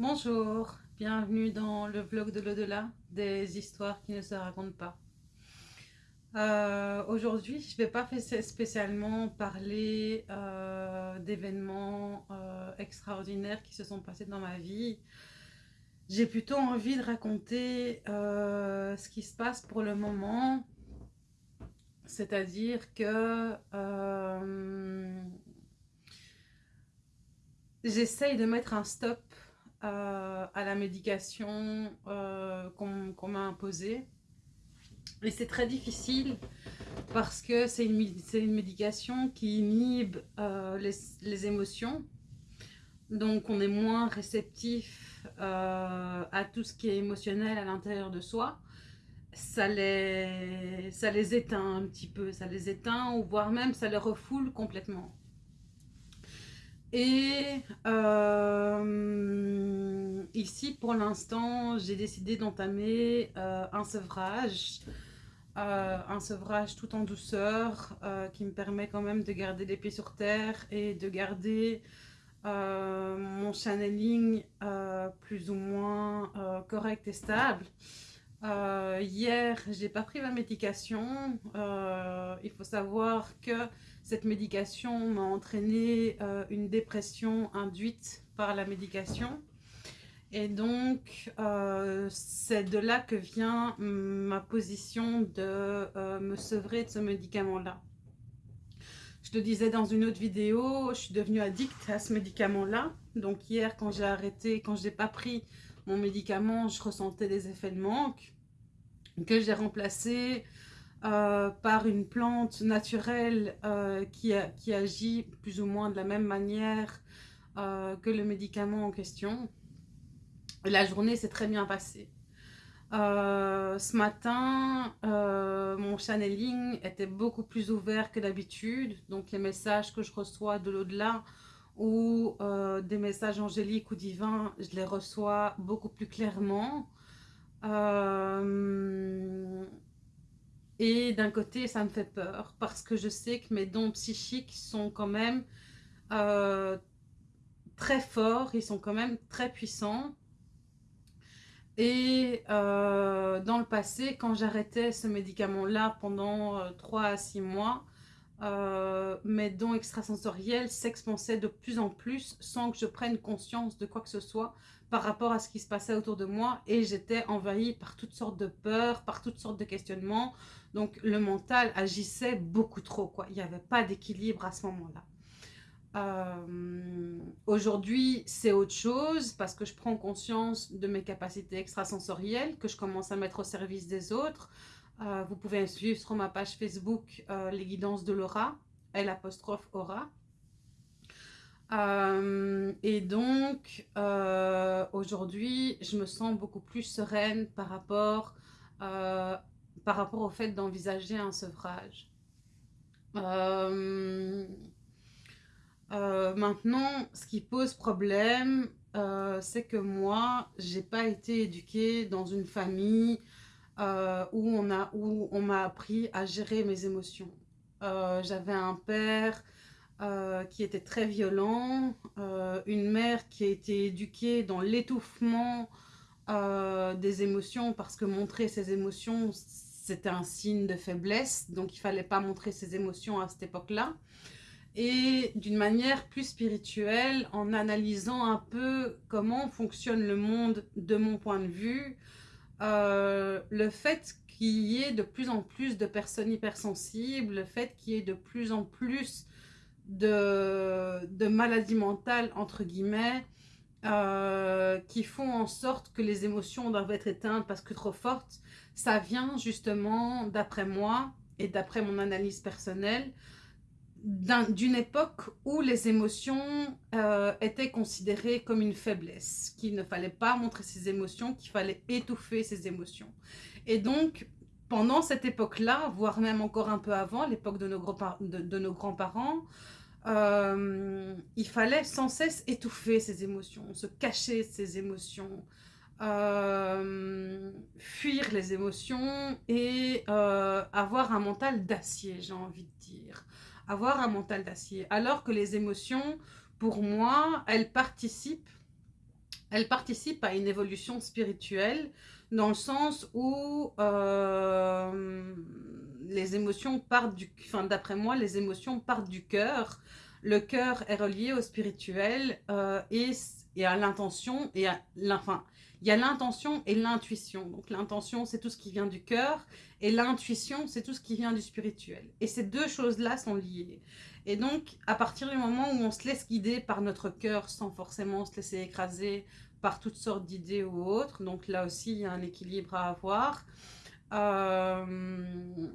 Bonjour, bienvenue dans le vlog de l'au-delà, des histoires qui ne se racontent pas. Euh, aujourd'hui, je ne vais pas spécialement parler euh, d'événements euh, extraordinaires qui se sont passés dans ma vie. J'ai plutôt envie de raconter ce qui se passe pour le moment, c'est-à-dire que j'essaye de mettre un stop euh, à la médication euh, qu'on m'a imposée. Et c'est très difficile parce que c'est une, médication qui inhibe euh, les, les, émotions. Donc on est moins réceptif à tout ce qui est émotionnel à l'intérieur de soi. Ça les, ça les éteint un petit peu, ça les éteint ou voire même ça les refoule complètement. Et euh, ici, pour l'instant, j'ai décidé d'entamer euh, un sevrage. Euh, un sevrage tout en douceur qui me permet quand même de garder les pieds sur terre et de garder mon channeling plus ou moins correct et stable. hier, j'ai pas pris ma médication. il faut savoir que cette médication m'a entraîné euh, une dépression induite par la médication. Et donc, euh, c'est de là que vient ma position de euh, me sevrer de ce médicament-là. Je te disais dans une autre vidéo, je suis devenue addict à ce médicament-là. Donc hier, quand j'ai arrêté, quand je n'ai pas pris mon médicament, je ressentais des effets de manque que j'ai remplacé euh, par une plante naturelle euh, qui, qui, agit plus ou moins de la même manière euh, que le médicament en question. La journée s'est très bien passée. ce matin, mon channeling était beaucoup plus ouvert que d'habitude. Donc les messages que je reçois de l'au-delà ou des messages angéliques ou divins, je les reçois beaucoup plus clairement. Et d'un côté, ça me fait peur parce que je sais que mes dons psychiques sont quand même euh, très forts, ils sont quand même très puissants. Et euh, dans le passé, quand j'arrêtais ce médicament-là pendant 3 euh, à 6 mois, mes dons extrasensoriels s'expansaient de plus en plus sans que je prenne conscience de quoi que ce soit par rapport à ce qui se passait autour de moi et j'étais envahie par toutes sortes de peurs, par toutes sortes de questionnements. Donc le mental agissait beaucoup trop, quoi. Il n'y avait pas d'équilibre à ce moment-là. Euh, aujourd'hui, c'est autre chose parce que je prends conscience de mes capacités extrasensorielles que je commence à mettre au service des autres. Euh, vous pouvez suivre sur ma page Facebook euh, les guidances de Laura, L apostrophe Aura. et donc, aujourd'hui, je me sens beaucoup plus sereine par rapport par rapport au fait d'envisager un sevrage. Euh, euh, maintenant, ce qui pose problème, euh, c'est que moi, j'ai pas été éduquée dans une famille où on a où on m'a appris à gérer mes émotions. J'avais un père qui était très violent, une mère qui a été éduquée dans l'étouffement des émotions parce que montrer ses émotions, c'était un signe de faiblesse, donc il fallait pas montrer ses émotions à cette époque-là. Et d'une manière plus spirituelle, en analysant un peu comment fonctionne le monde de mon point de vue, euh, le fait qu'il y ait de plus en plus de personnes hypersensibles, le fait qu'il y ait de plus en plus de, maladies mentales, entre guillemets, euh, qui font en sorte que les émotions doivent être éteintes parce que trop fortes, ça vient justement, d'après moi et d'après mon analyse personnelle, d'une époque où les émotions euh, étaient considérées comme une faiblesse, qu'il ne fallait pas montrer ses émotions, qu'il fallait étouffer ses émotions. Et donc, pendant cette époque-là, voire même encore un peu avant, l'époque de nos grands-parents, euh, il fallait sans cesse étouffer ses émotions, se cacher ses émotions, euh, fuir les émotions et avoir un mental d'acier, j'ai envie de dire. Avoir un mental d'acier. Alors que les émotions, pour moi, elles participent elle participe à une évolution spirituelle dans le sens où euh, les émotions partent du... Enfin, d'après moi, les émotions partent du cœur. Le cœur est relié au spirituel euh, et, et, à l'intention et. Enfin, il y a l'intention et l'intuition. Donc l'intention, c'est tout ce qui vient du cœur et l'intuition, c'est tout ce qui vient du spirituel. Et ces deux choses-là sont liées. Et donc, à partir du moment où on se laisse guider par notre cœur sans forcément se laisser écraser par toutes sortes d'idées ou autres, donc là aussi, il y a un équilibre à avoir, euh,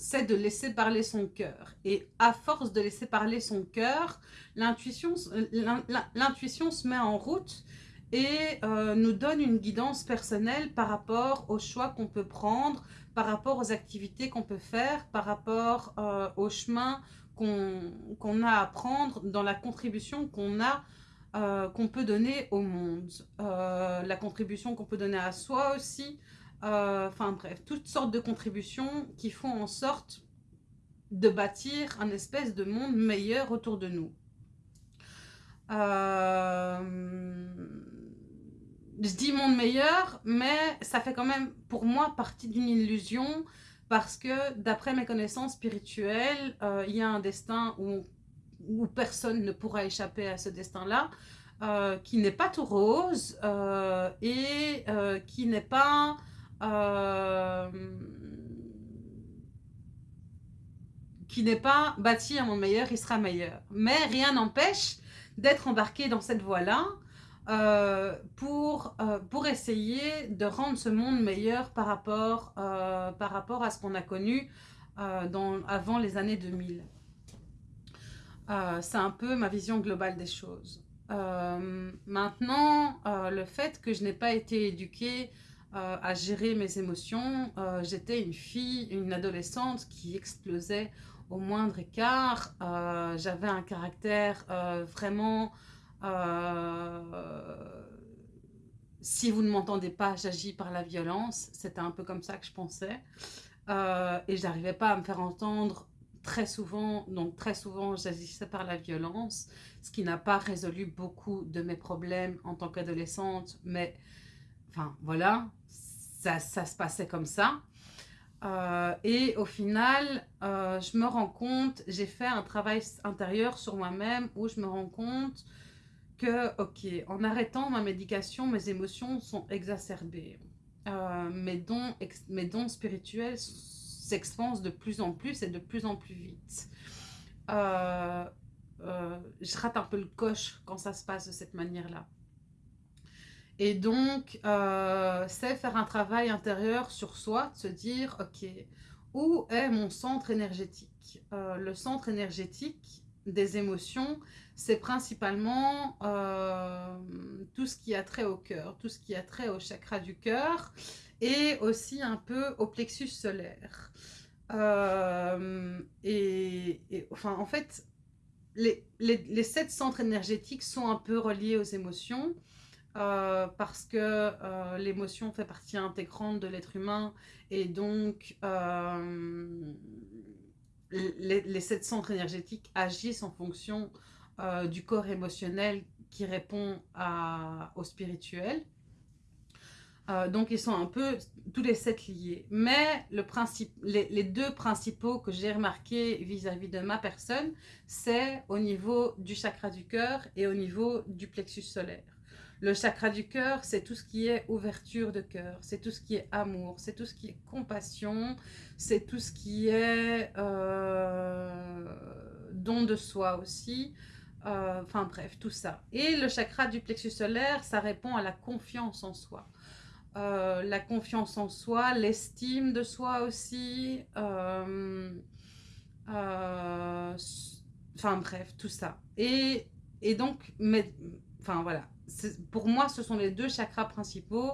c'est de laisser parler son cœur. Et à force de laisser parler son cœur, l'intuition se met en route et euh, nous donne une guidance personnelle par rapport aux choix qu'on peut prendre, par rapport aux activités qu'on peut faire, par rapport euh, au chemin qu'on a à prendre dans la contribution qu'on a, euh, qu'on peut donner au monde. la contribution qu'on peut donner à soi aussi. Enfin bref, toutes sortes de contributions qui font en sorte de bâtir un espèce de monde meilleur autour de nous. Euh, je dis monde meilleur, mais ça fait quand même pour moi partie d'une illusion parce que d'après mes connaissances spirituelles, euh, il y a un destin où, où, personne ne pourra échapper à ce destin-là, euh, qui n'est pas tout rose euh, et qui n'est pas... qui n'est pas bâti un monde meilleur, il sera meilleur. Mais rien n'empêche d'être embarqué dans cette voie-là, euh, pour, euh, pour essayer de rendre ce monde meilleur par rapport, euh, par rapport à ce qu'on a connu avant les années 2000. C'est un peu ma vision globale des choses. maintenant, le fait que je n'ai pas été éduquée à gérer mes émotions, j'étais une fille, une adolescente qui explosait au moindre écart. J'avais un caractère vraiment euh, si vous ne m'entendez pas, j'agis par la violence. C'était un peu comme ça que je pensais. Euh, et j'arrivais pas à me faire entendre très souvent. Donc très souvent, j'agissais par la violence, ce qui n'a pas résolu beaucoup de mes problèmes en tant qu'adolescente. Mais enfin, voilà, ça, ça, se passait comme ça. Euh, et au final, je me rends compte, j'ai fait un travail intérieur sur moi-même où je me rends compte que, ok, en arrêtant ma médication, mes émotions sont exacerbées. Euh, mes, dons, mes dons spirituels s'expansent de plus en plus et de plus en plus vite. Euh, euh, je rate un peu le coche quand ça se passe de cette manière-là. Et donc, c'est faire un travail intérieur sur soi, de se dire, ok, où est mon centre énergétique? Le centre énergétique des émotions, c'est principalement euh, tout ce qui a trait au cœur, tout ce qui a trait au chakra du cœur et aussi un peu au plexus solaire. Euh, et, enfin, en fait, les, sept centres énergétiques sont un peu reliés aux émotions euh, parce que l'émotion fait partie intégrante de l'être humain et donc les, les, sept centres énergétiques agissent en fonction euh, du corps émotionnel qui répond au spirituel. Euh, donc, ils sont un peu tous les sept liés. Mais les, deux principaux que j'ai remarqués vis-à-vis de ma personne, c'est au niveau du chakra du cœur et au niveau du plexus solaire. Le chakra du cœur, c'est tout ce qui est ouverture de cœur, c'est tout ce qui est amour, c'est tout ce qui est compassion, c'est tout ce qui est euh, don de soi aussi. Euh, enfin bref, tout ça. Et le chakra du plexus solaire, ça répond à la confiance en soi. Euh, la confiance en soi, l'estime de soi aussi. Enfin bref, tout ça. Et, et donc, mais, enfin voilà. Pour moi, ce sont les deux chakras principaux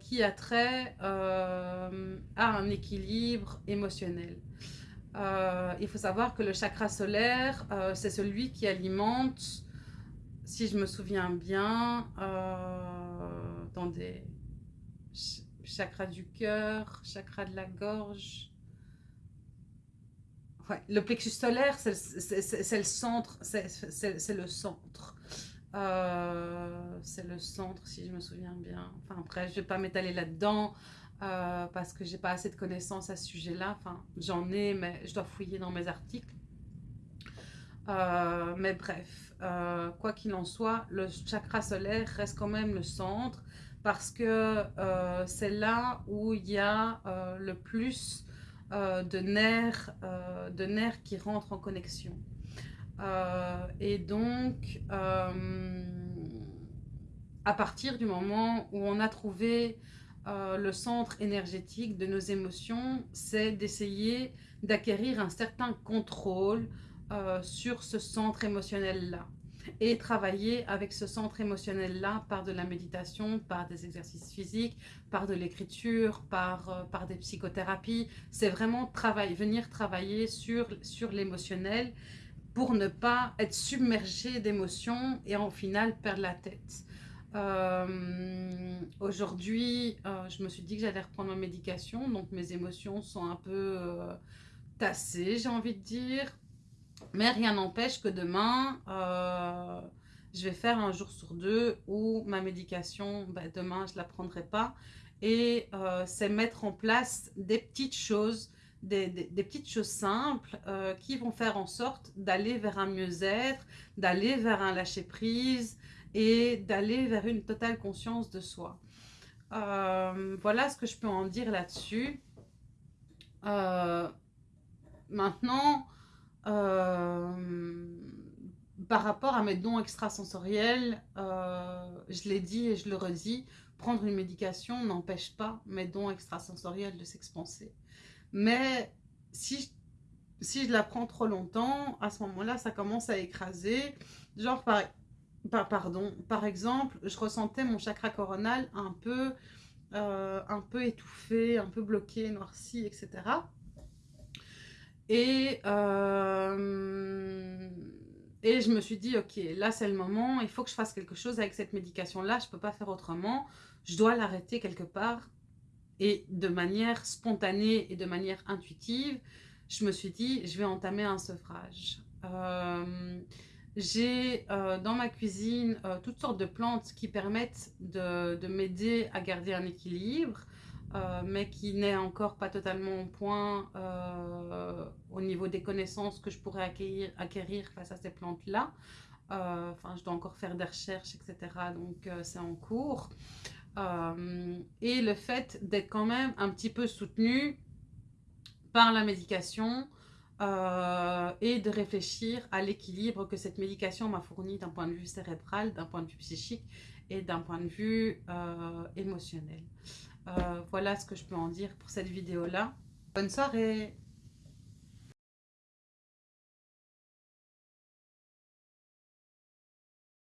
qui a trait à un équilibre émotionnel. Euh, il faut savoir que le chakra solaire, euh, c'est celui qui alimente, si je me souviens bien, euh, dans des chakras du cœur, chakra de la gorge. Le plexus solaire, c'est le centre, c'est le centre. C'est le centre, si je me souviens bien. Enfin, après, je ne vais pas m'étaler là-dedans parce que j'ai pas assez de connaissances à ce sujet-là. Enfin, j'en ai, mais je dois fouiller dans mes articles. mais bref, quoi qu'il en soit, le chakra solaire reste quand même le centre parce que euh, c'est là où il y a euh, le plus euh, de, nerfs, de nerfs qui rentrent en connexion. Et donc, à partir du moment où on a trouvé le centre énergétique de nos émotions, c'est d'essayer d'acquérir un certain contrôle sur ce centre émotionnel-là et travailler avec ce centre émotionnel-là par de la méditation, par des exercices physiques, par de l'écriture, par, euh, des psychothérapies. C'est vraiment venir travailler sur l'émotionnel pour ne pas être submergé d'émotions et en final perdre la tête. Euh, aujourd'hui, euh, je me suis dit que j'allais reprendre ma médication, donc mes émotions sont un peu tassées, j'ai envie de dire. Mais rien n'empêche que demain, euh, je vais faire un jour sur deux où ma médication, ben, demain, je ne la prendrai pas. Et euh, c'est mettre en place des petites choses, des, petites choses simples euh, qui vont faire en sorte d'aller vers un mieux-être, d'aller vers un lâcher-prise et d'aller vers une totale conscience de soi. voilà ce que je peux en dire là-dessus. maintenant, euh, par rapport à mes dons extrasensoriels, euh, je l'ai dit et je le redis, prendre une médication n'empêche pas mes dons extrasensoriels de s'expanser. Mais si je, si je la prends trop longtemps, à ce moment-là, ça commence à écraser. Genre, par, par, pardon, par exemple, je ressentais mon chakra coronal un peu, euh, un peu étouffé, un peu bloqué, noirci, etc. Et, euh, et je me suis dit, ok, là c'est le moment, il faut que je fasse quelque chose avec cette médication-là, je ne peux pas faire autrement, je dois l'arrêter quelque part. Et de manière spontanée et de manière intuitive, je me suis dit, je vais entamer un sevrage. Euh, j'ai euh, dans ma cuisine toutes sortes de plantes qui permettent de, de m'aider à garder un équilibre. Euh, mais qui n'est encore pas totalement au point euh, au niveau des connaissances que je pourrais acquérir, acquérir face à ces plantes-là. Euh, enfin, je dois encore faire des recherches, etc. Donc, c'est en cours. Et le fait d'être quand même un petit peu soutenu par la médication et de réfléchir à l'équilibre que cette médication m'a fourni d'un point de vue cérébral, d'un point de vue psychique et d'un point de vue émotionnel. Euh, voilà ce que je peux en dire pour cette vidéo-là. Bonne soirée